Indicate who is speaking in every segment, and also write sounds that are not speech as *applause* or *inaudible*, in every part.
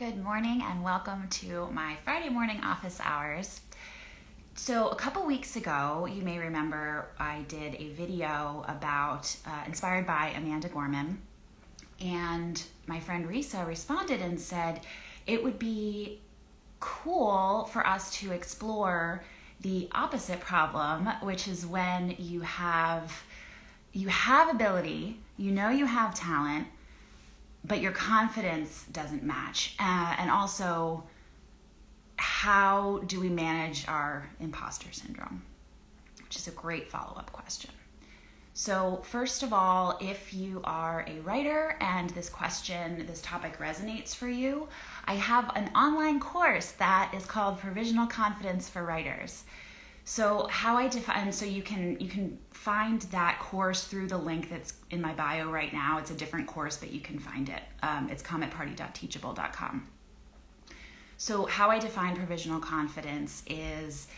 Speaker 1: Good morning and welcome to my Friday morning office hours. So, a couple weeks ago, you may remember I did a video about uh, inspired by Amanda Gorman, and my friend Risa responded and said it would be cool for us to explore the opposite problem, which is when you have you have ability, you know you have talent, but your confidence doesn't match. Uh, and also, how do we manage our imposter syndrome? Which is a great follow up question. So, first of all, if you are a writer and this question, this topic resonates for you, I have an online course that is called Provisional Confidence for Writers. So how I define so you can you can find that course through the link that's in my bio right now. It's a different course, but you can find it. Um, it's cometparty.teachable.com. So how I define provisional confidence is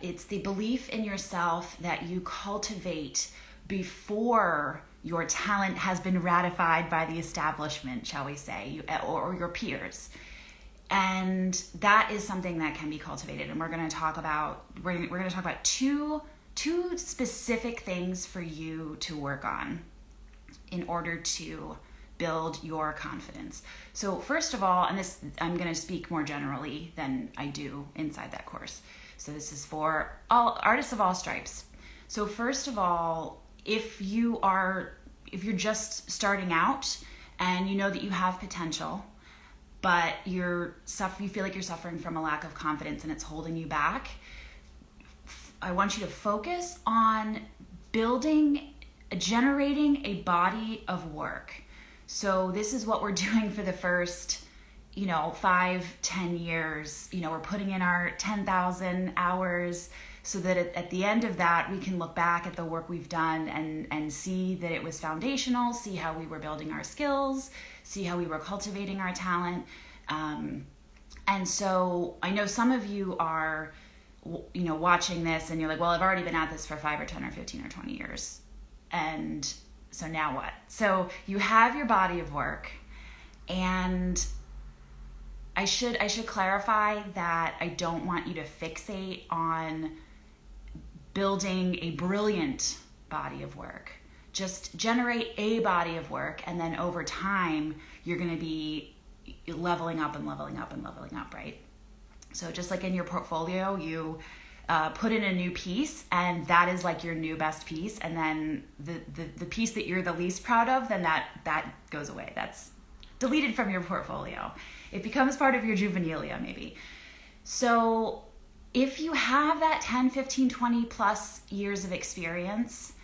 Speaker 1: it's the belief in yourself that you cultivate before your talent has been ratified by the establishment, shall we say, or your peers and that is something that can be cultivated. And we're going to talk about we're, we're going to talk about two two specific things for you to work on in order to build your confidence. So first of all and this i'm going to speak more generally than i do inside that course. So this is for all artists of all stripes. So first of all if you are if you're just starting out and you know that you have potential but you're suffer you feel like you're suffering from a lack of confidence and it's holding you back i want you to focus on building generating a body of work. So this is what we're *laughs* doing for the first you know five ten years. You know we're putting in our 10000 hours so that at, at, the end of that we can look back at the work we've done and and see that it was foundational see how we were building our skills see how we were cultivating our talent. Um, and so I know some of you are, you know, watching this and you're like, well, I've already been at this for five or 10 or 15 or 20 years. And so now what? So you have your body of work and I should I should clarify that I don't want you to fixate on building a brilliant body of work just generate a body of work and then over time you're going to be leveling up and leveling up and leveling up right? So just like in your portfolio you uh, put in a new piece and that is like your new best piece and then the, the the piece that you're the least proud of then that that goes away. That's deleted from your portfolio. It becomes part of your juvenilia maybe. So if you have that 10 15 20 plus years of experience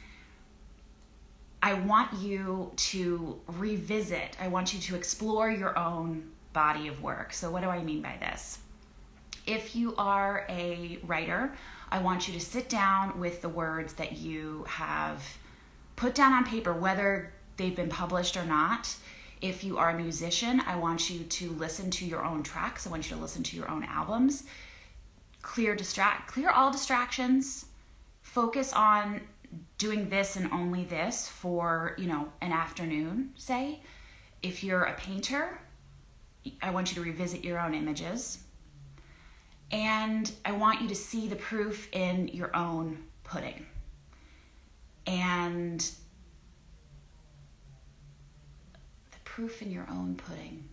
Speaker 1: I want you to revisit, I want you to explore your own body of work. So, what do I mean by this? If you are a writer, I want you to sit down with the words that you have put down on paper, whether they've been published or not. If you are a musician, I want you to listen to your own tracks. I want you to listen to your own albums. Clear distract clear all distractions. Focus on doing this and only this for, you know, an afternoon, say. If you're a painter, I want you to revisit your own images. And I want you to see the proof in your own pudding. And the proof in your own pudding.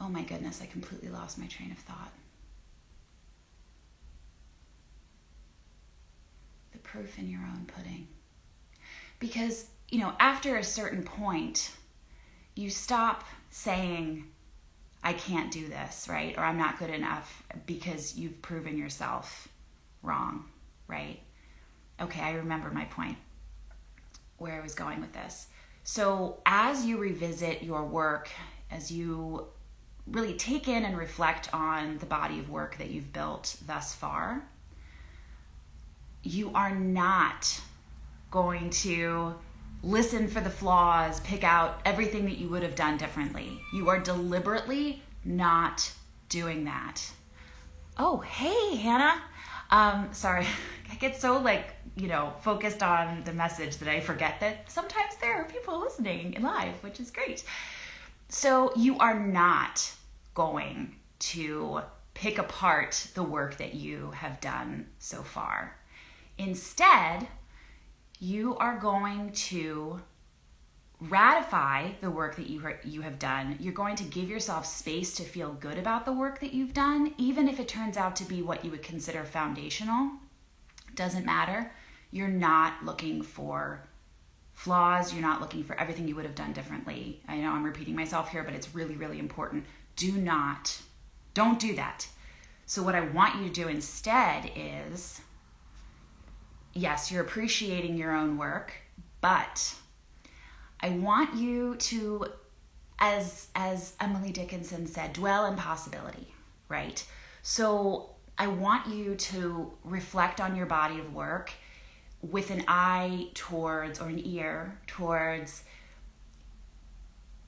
Speaker 1: Oh my goodness, I completely lost my train of thought. Proof in your own pudding. Because, you know, after a certain point, you stop saying, I can't do this, right? Or I'm not good enough because you've proven yourself wrong, right? Okay, I remember my point, where I was going with this. So, as you revisit your work, as you really take in and reflect on the body of work that you've built thus far, you are not going to listen for the flaws, pick out everything that you would have done differently. You are deliberately not doing that. Oh, hey, Hannah. Um, sorry, *laughs* I get so like, you know, focused on the message that I forget that sometimes there are people listening in live, which is great. So you are not going to pick apart the work that you have done so far. Instead, you are going to ratify the work that you you have done. You're going to give yourself space to feel good about the work that you've done, even if it turns out to be what you would consider foundational. Doesn't matter. You're not looking for flaws. You're not looking for everything you would have done differently. I know I'm repeating myself here, but it's really, really important. Do not, don't do that. So, what I want you to do instead is yes, you're appreciating your own work, but I want you to, as, as Emily Dickinson said, dwell in possibility, right? So, I want you to reflect on your body of work with an eye towards or an ear towards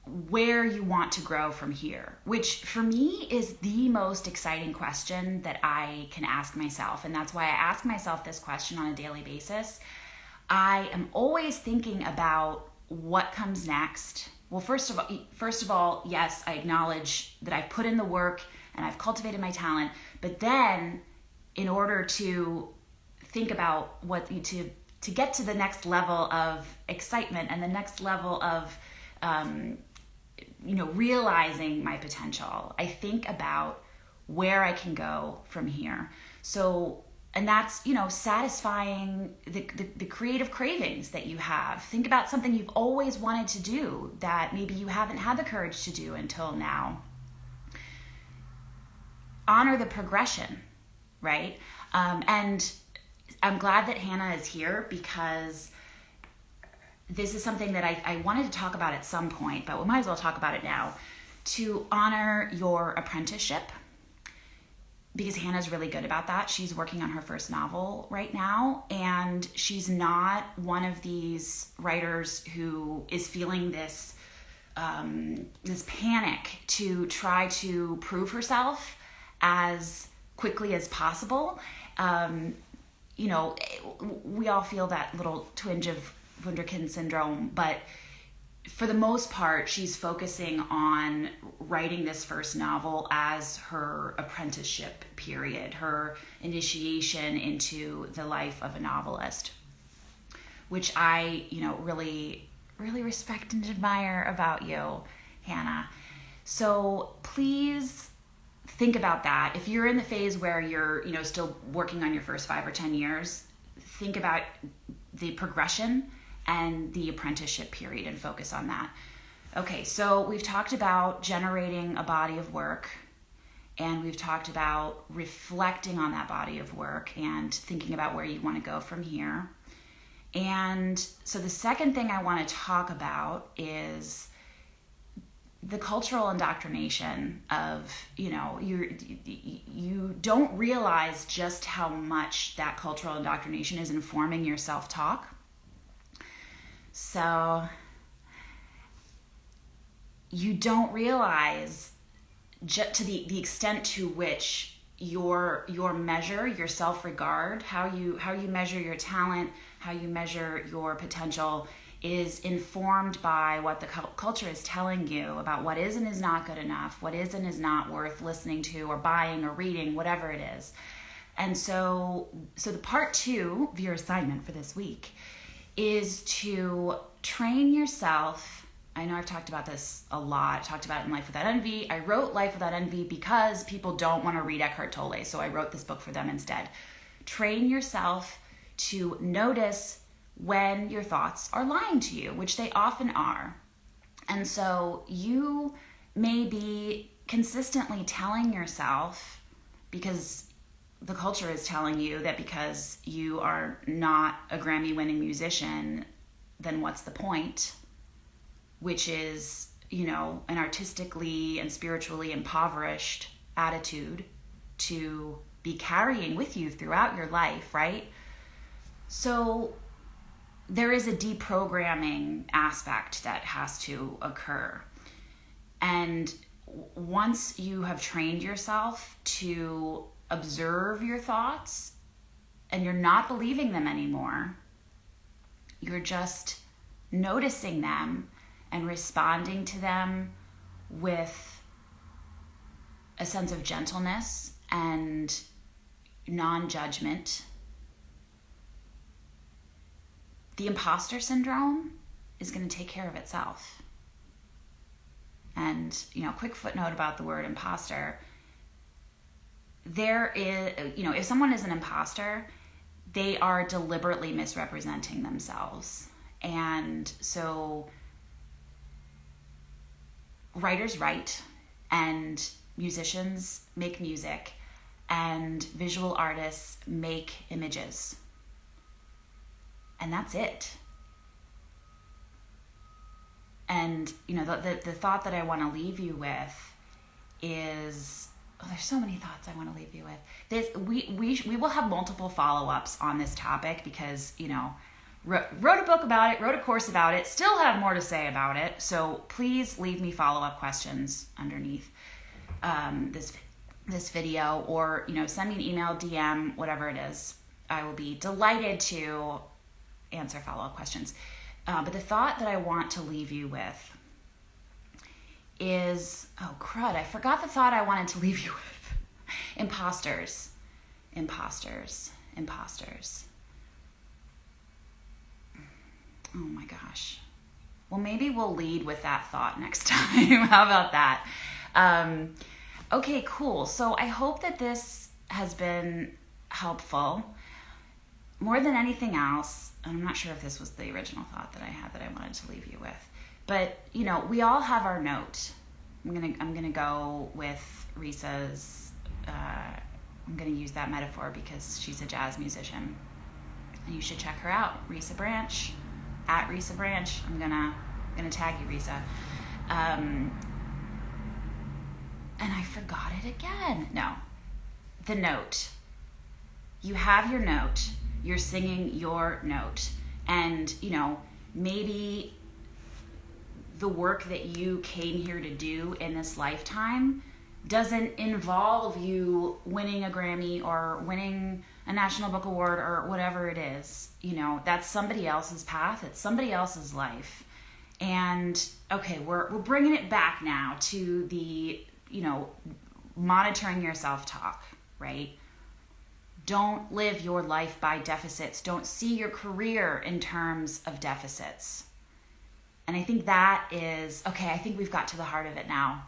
Speaker 1: where you want to grow from here, which for me is the most exciting question that I can ask myself. And that's why I ask myself this question on a daily basis. I am always thinking about what comes next. Well, first of all, first of all, yes, I acknowledge that I've put in the work and I've cultivated my talent, but then in order to think about what to to get to the next level of excitement and the next level of um, you know realizing my potential i think about where i can go from here. So and that's you know satisfying the, the, the, creative cravings that you have. Think about something you've always wanted to do that maybe you haven't had the courage to do until now. Honor the progression right? Um, and I'm glad that Hannah is here because this is something that I, I wanted to talk about at some point, but we might as well talk about it now. To honor your apprenticeship, because Hannah's really good about that. She's working on her first novel right now, and she's not one of these writers who is feeling this um, this panic to try to prove herself as quickly as possible. Um, you know, we all feel that little twinge of Wunderkind syndrome, but for the most part, she's focusing on writing this first novel as her apprenticeship period, her initiation into the life of a novelist, which I, you know, really, really respect and admire about you, Hannah. So please think about that. If you're in the phase where you're, you know, still working on your first five or 10 years, think about the progression and the apprenticeship period and focus on that. Okay, so we've talked about generating a body of work and we've talked about reflecting on that body of work and thinking about where you want to go from here. And so the second thing I want to talk about is the cultural indoctrination of you know you you don't realize just how much that cultural indoctrination is informing your self-talk so you don't realize just to the, the extent to which your your measure your self-regard how you how you measure your talent how you measure your potential is informed by what the culture is telling you about what is and is not good enough, what is and is not worth listening to or buying or reading, whatever it is. And so, so the part two of your assignment for this week is to train yourself. I know I've talked about this a lot. I talked about it in Life Without Envy. I wrote Life Without Envy because people don't want to read Eckhart Tolle, so I wrote this book for them instead. Train yourself to notice when your thoughts are lying to you, which they often are. And so you may be consistently telling yourself, because the culture is telling you that because you are not a Grammy winning musician, then what's the point? Which is, you know, an artistically and spiritually impoverished attitude to be carrying with you throughout your life, right? So there is a deprogramming aspect that has to occur. And once you have trained yourself to observe your thoughts and you're not believing them anymore, you're just noticing them and responding to them with a sense of gentleness and non judgment, the imposter syndrome is going to take care of itself. And, you know, quick footnote about the word imposter. There is, you know, if someone is an imposter, they are deliberately misrepresenting themselves. And so writers write and musicians make music and visual artists make images. And that's it. And, you know, the, the, the thought that I want to leave you with is oh, there's so many thoughts I want to leave you with. This we we we will have multiple follow-ups on this topic because, you know, wrote, wrote a book about it, wrote a course about it, still have more to say about it. So please leave me follow up questions underneath um, this this video, or you know, send me an email, DM, whatever it is. I will be delighted to answer follow up questions. Uh, but the thought that I want to leave you with is oh crud, I forgot the thought I wanted to leave you with. imposters, imposters, imposters. Oh my gosh. Well, maybe we'll lead with that thought next *laughs* time. How about that? Um, okay, cool. So I hope that this has been helpful. More than anything else, and I'm not sure if this was the original thought that I had that I wanted to leave you with, but you know, we all have our note. I'm gonna I'm gonna go with Risa's. Uh, I'm gonna use that metaphor because she's a jazz musician, and you should check her out, Risa Branch at Risa Branch. I'm gonna I'm gonna tag you, Risa. Um, and I forgot it again. No, the note. You have your note. You're singing your note, and you know maybe the work that you came here to do in this lifetime doesn't involve you winning a Grammy or winning a National Book Award or whatever it is. You know, that's somebody else's path, it's somebody else's life. And okay, we're, we're bringing it back now to the, you know, monitoring your self talk, right? Don't live your life by deficits. Don't see your career in terms of deficits. And I think that is okay, I think we've got to the heart of it now.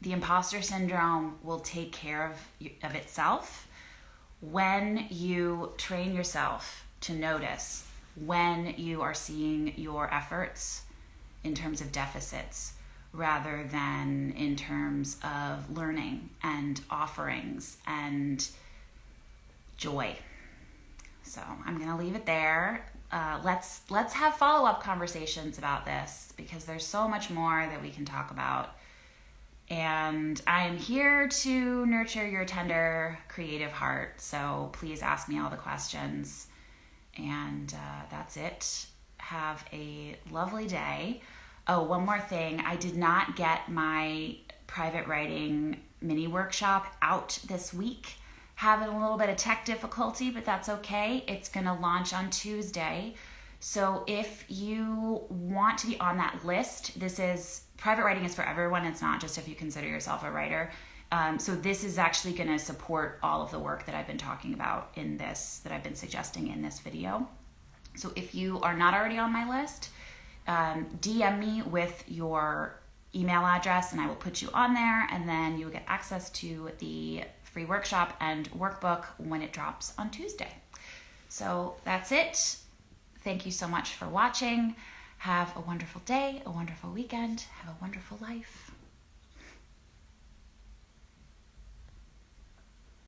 Speaker 1: The imposter syndrome will take care of, of itself when you train yourself to notice when you are seeing your efforts in terms of deficits rather than in terms of learning and offerings and joy. So I'm gonna leave it there. Uh, let's let's have follow up conversations about this because there's so much more that we can talk about and I am here to nurture your tender, creative heart. So please ask me all the questions. And uh, that's it. Have a lovely day. Oh, one more thing. I did not get my private writing mini workshop out this week. Having a little bit of tech difficulty, but that's okay. It's going to launch on Tuesday. So if you want to be on that list, this is private writing is for everyone. It's not just if you consider yourself a writer. Um, so this is actually going to support all of the work that I've been talking about in this, that I've been suggesting in this video. So if you are not already on my list, um, DM me with your email address and I will put you on there and then you will get access to the free workshop and workbook when it drops on Tuesday. So that's it. Thank you so much for watching. Have a wonderful day, a wonderful weekend, have a wonderful life.